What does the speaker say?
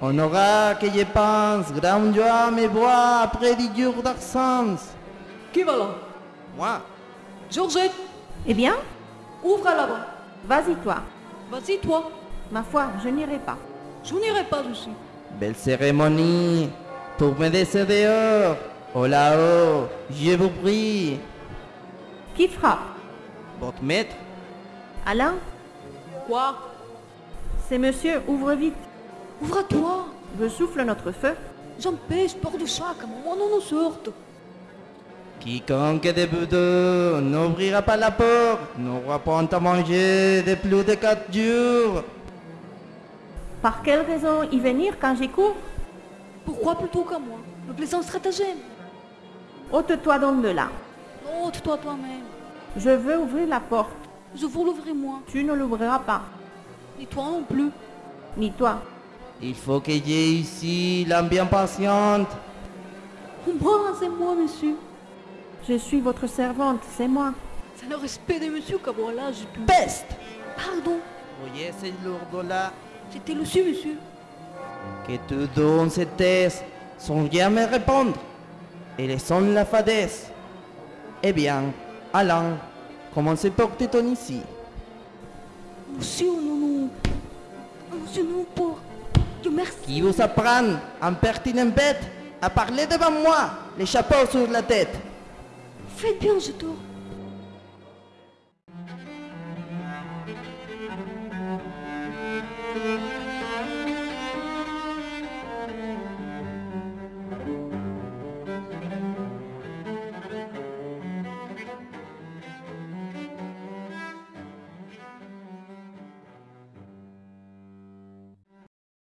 On aura que je pense, grand joie me voit après du jours d'absence. Qui va là? Moi, Georgette, Eh bien, ouvre là-bas. vas-y toi. Vas-y, toi. Ma foi, je n'irai pas. Je n'irai pas dessus. belle cérémonie, pour me laisser dehors. Oh là-haut, je vous prie. Qui frappe? Votre maître, Alain? Quoi? C'est monsieur, ouvre vite. Ouvre-toi. Je souffle notre feu. J'empêche peur de chaque moment on nous sorte. quiconque de vous deux n'ouvrira pas la porte, n'aura point à manger de plus de quatre jours. Par quelle raison y venir quand j'y cours? Pourquoi plutôt qu'à moi? Le plaisant stratagème. Ôte-toi donc de là. Ôte-toi toi-même. Je veux ouvrir la porte. Je vous l'ouvrir moi. Tu ne l'ouvriras pas. Et toi non plus. Ni toi. Il faut que j'ai ici l'âme bien patiente. Moi, c'est moi, monsieur. Je suis votre servante, c'est moi. C'est le respect de monsieur qu'à voilà, j'ai pu. Peste Pardon. Voyez ces lourds-là C'était le su, monsieur. que tu donnes cette thèse sans jamais répondre et laissons la fadesse. Eh bien, Alain, comment se porte-t-on ici? Monsieur, non, non. Nous. Qui vous apprend, en pertinent bête, à parler devant moi, les chapeaux sur la tête Faites bien, je tourne.